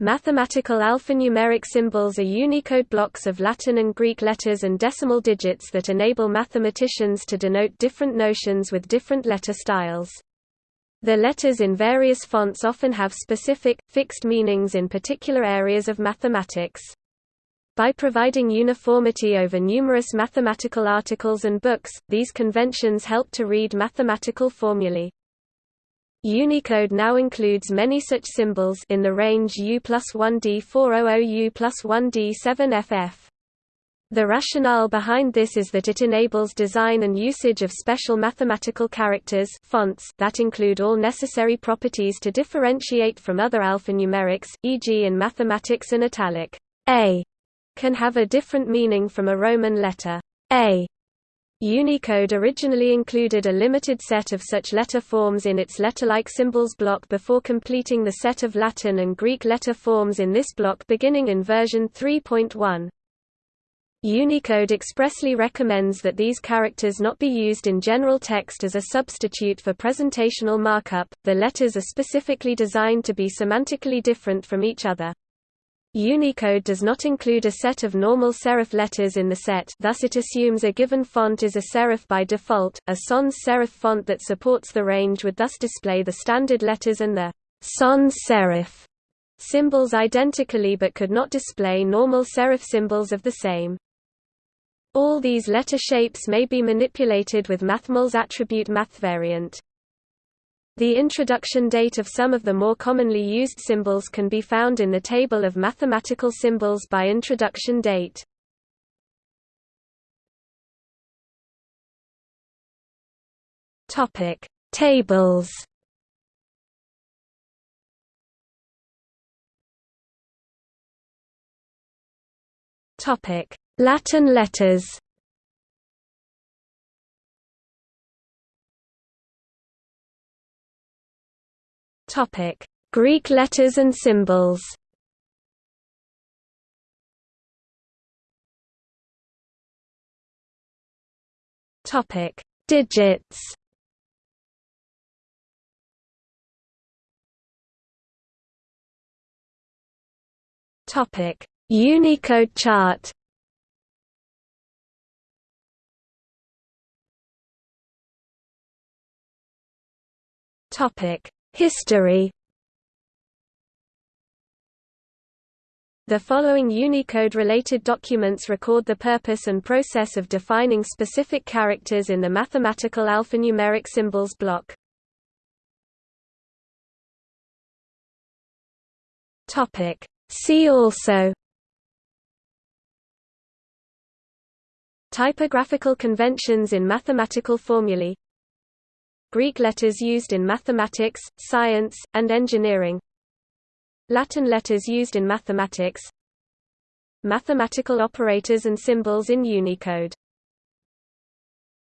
Mathematical alphanumeric symbols are Unicode blocks of Latin and Greek letters and decimal digits that enable mathematicians to denote different notions with different letter styles. The letters in various fonts often have specific, fixed meanings in particular areas of mathematics. By providing uniformity over numerous mathematical articles and books, these conventions help to read mathematical formulae. Unicode now includes many such symbols in the range U plus 1D400 U plus 1D7FF. The rationale behind this is that it enables design and usage of special mathematical characters fonts that include all necessary properties to differentiate from other alphanumerics, e.g. in mathematics an italic A can have a different meaning from a Roman letter A. Unicode originally included a limited set of such letter forms in its letter-like symbols block before completing the set of Latin and Greek letter forms in this block beginning in version 3.1. Unicode expressly recommends that these characters not be used in general text as a substitute for presentational markup. The letters are specifically designed to be semantically different from each other. Unicode does not include a set of normal serif letters in the set thus it assumes a given font is a serif by default. A sans serif font that supports the range would thus display the standard letters and the sans serif symbols identically but could not display normal serif symbols of the same. All these letter shapes may be manipulated with MathML's attribute mathvariant. The introduction date of some of the more commonly used symbols can be found in the table of mathematical symbols by introduction date. Topic: Tables. Topic: Latin letters. Topic: Greek letters and symbols. Topic: Digits. Topic: Unicode chart. Topic: History. The following Unicode-related documents record the purpose and process of defining specific characters in the mathematical alphanumeric symbols block. See also. Typographical conventions in mathematical formulae Greek letters used in mathematics, science, and engineering. Latin letters used in mathematics. Mathematical operators and symbols in Unicode